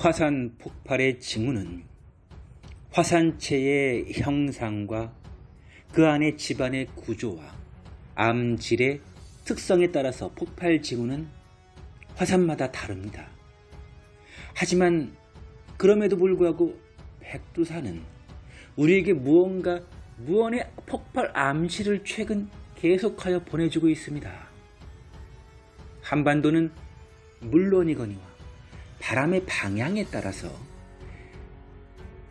화산 폭발의 징후는 화산체의 형상과 그 안의 집안의 구조와 암질의 특성에 따라서 폭발 징후는 화산마다 다릅니다. 하지만 그럼에도 불구하고 백두산은 우리에게 무언가 무언의 폭발 암시를 최근 계속하여 보내주고 있습니다. 한반도는 물론이거니와 바람의 방향에 따라서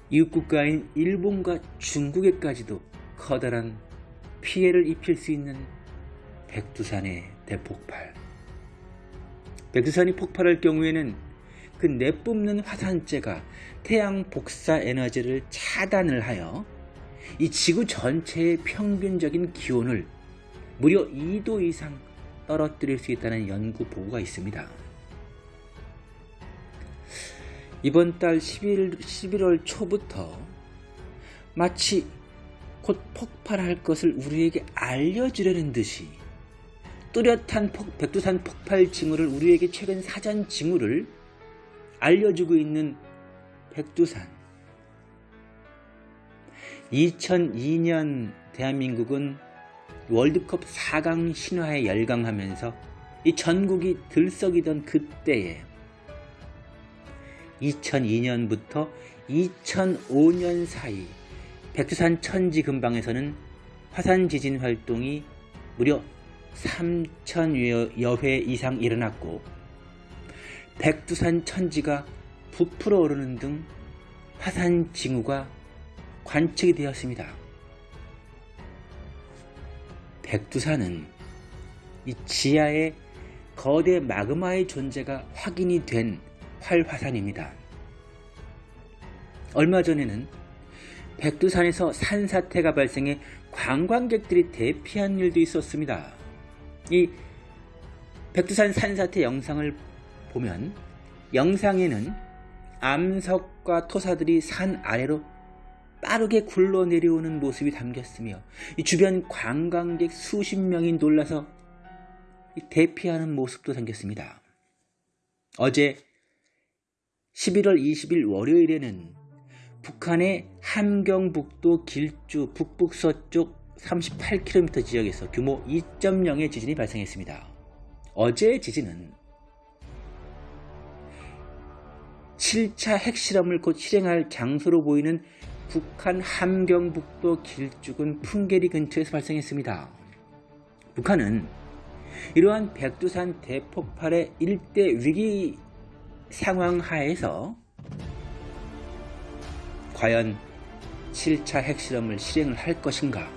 이웃국가인 일본과 중국에까지도 커다란 피해를 입힐 수 있는 백두산의 대폭발. 백두산이 폭발할 경우에는 그 내뿜는 화산재가 태양 복사 에너지를 차단을 하여 이 지구 전체의 평균적인 기온을 무려 2도 이상 떨어뜨릴 수 있다는 연구 보고가 있습니다. 이번 달 11, 11월 초부터 마치 곧 폭발할 것을 우리에게 알려주려는 듯이 뚜렷한 폭, 백두산 폭발 징후를 우리에게 최근 사전 징후를 알려주고 있는 백두산. 2002년 대한민국은 월드컵 4강 신화에 열광하면서 이 전국이 들썩이던 그때에 2002년부터 2005년 사이 백두산 천지 근방에서는 화산 지진 활동이 무려 3천여 회 이상 일어났고 백두산 천지가 부풀어 오르는 등 화산 징후가 관측이 되었습니다. 백두산은 이 지하에 거대 마그마의 존재가 확인이 된 활화산입니다. 얼마 전에는 백두산에서 산사태가 발생해 관광객들이 대피한 일도 있었습니다. 이 백두산 산사태 영상을 보면 영상에는 암석과 토사들이 산 아래로 빠르게 굴러 내려오는 모습이 담겼으며 주변 관광객 수십 명이 놀라서 대피하는 모습도 담겼습니다. 어제 11월 20일 월요일에는 북한의 함경북도 길주 북북서쪽 38km 지역에서 규모 2.0의 지진이 발생했습니다. 어제의 지진은 7차 핵실험을 곧 실행할 장소로 보이는 북한 함경북도 길쭉은 풍계리 근처에서 발생했습니다. 북한은 이러한 백두산 대폭발의 일대 위기 상황 하에서 과연 7차 핵실험을 실행을 할 것인가?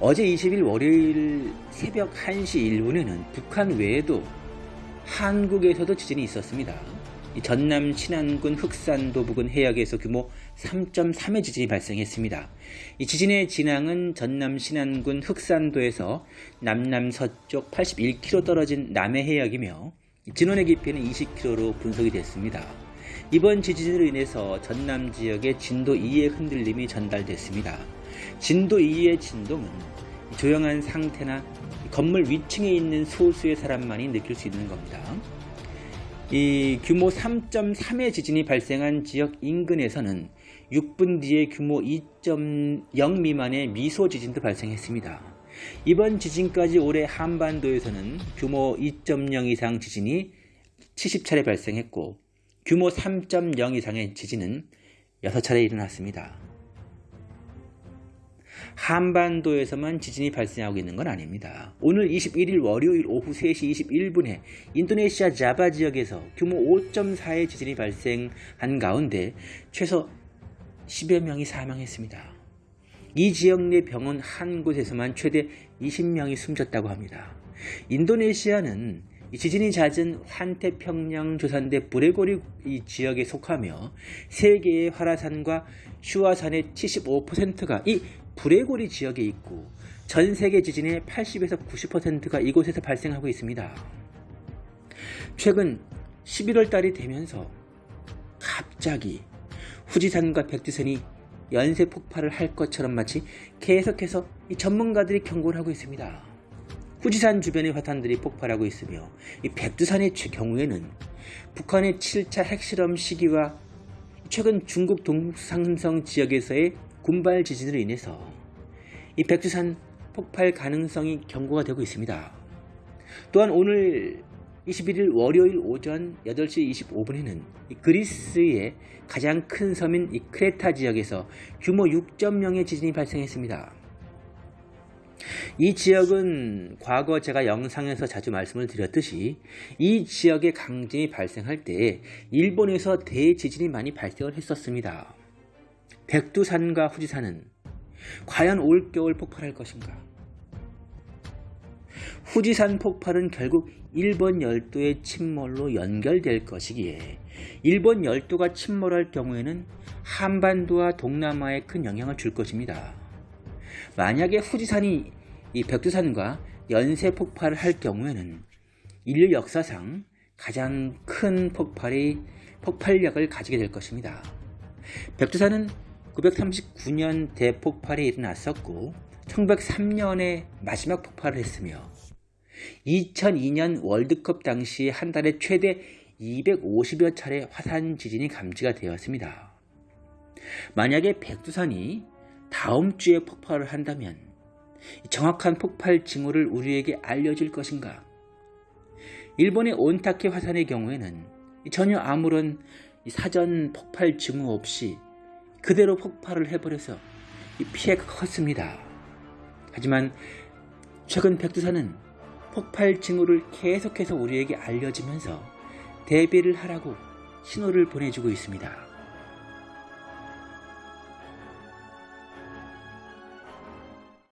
어제 20일 월요일 새벽 1시 1분에는 북한 외에도 한국에서도 지진이 있었습니다. 전남 신안군 흑산도 부근 해역에서 규모 3.3의 지진이 발생했습니다. 이 지진의 진앙은 전남 신안군 흑산도에서 남남서쪽 81km 떨어진 남해 해역이며 진원의 깊이는 20km로 분석이 됐습니다. 이번 지진으로 인해서 전남 지역에 진도 2의 흔들림이 전달됐습니다. 진도 2의 진동은 조용한 상태나 건물 위층에 있는 소수의 사람만이 느낄 수 있는 겁니다. 이 규모 3.3의 지진이 발생한 지역 인근에서는 6분 뒤에 규모 2.0 미만의 미소 지진도 발생했습니다. 이번 지진까지 올해 한반도에서는 규모 2.0 이상 지진이 70차례 발생했고 규모 3.0 이상의 지진은 6차례 일어났습니다. 한반도에서만 지진이 발생하고 있는 건 아닙니다. 오늘 21일 월요일 오후 3시 21분에 인도네시아 자바 지역에서 규모 5.4의 지진이 발생한 가운데 최소 10여 명이 사망했습니다. 이 지역 내 병원 한 곳에서만 최대 20명이 숨졌다고 합니다. 인도네시아는 지진이 잦은 환태평양 조산대 브레고리 지역에 속하며 세계의 화라산과 슈아산의 75%가 이 브레고리 지역에 있고 전 세계 지진의 80에서 90%가 이곳에서 발생하고 있습니다. 최근 11월 달이 되면서 갑자기 후지산과 백두산이 연쇄 폭발을 할 것처럼 마치 계속해서 이 전문가들이 경고를 하고 있습니다. 후지산 주변의 화산들이 폭발하고 있으며 이 백두산의 경우에는 북한의 7차 핵실험 시기와 최근 중국 동상성 지역에서의 군발 지진으로 인해서 이 백두산 폭발 가능성이 경고가 되고 있습니다. 또한 오늘 21일 월요일 오전 8시 25분에는 그리스의 가장 큰 섬인 이 크레타 지역에서 규모 6.0의 지진이 발생했습니다. 이 지역은 과거 제가 영상에서 자주 말씀을 드렸듯이 이 지역의 강진이 발생할 때 일본에서 대지진이 많이 발생을 했었습니다. 백두산과 후지산은 과연 올겨울 폭발할 것인가? 후지산 폭발은 결국 일본 열도의 침몰로 연결될 것이기에 일본 열도가 침몰할 경우에는 한반도와 동남아에 큰 영향을 줄 것입니다. 만약에 후지산이 이 백두산과 연쇄 폭발을 할 경우에는 인류 역사상 가장 큰 폭발이 폭발력을 가지게 될 것입니다. 백두산은 939년 대폭발이 일어났었고 1903년에 마지막 폭발을 했으며 2002년 월드컵 당시 한 달에 최대 250여 차례 화산 지진이 감지가 되었습니다. 만약에 백두산이 다음 주에 폭발을 한다면 정확한 폭발 징후를 우리에게 알려줄 것인가? 일본의 온타케 화산의 경우에는 전혀 아무런 사전 폭발 징후 없이 그대로 폭발을 해버려서 피해가 컸습니다. 하지만 최근 백두산은 폭발 징후를 계속해서 우리에게 알려주면서 대비를 하라고 신호를 보내주고 있습니다.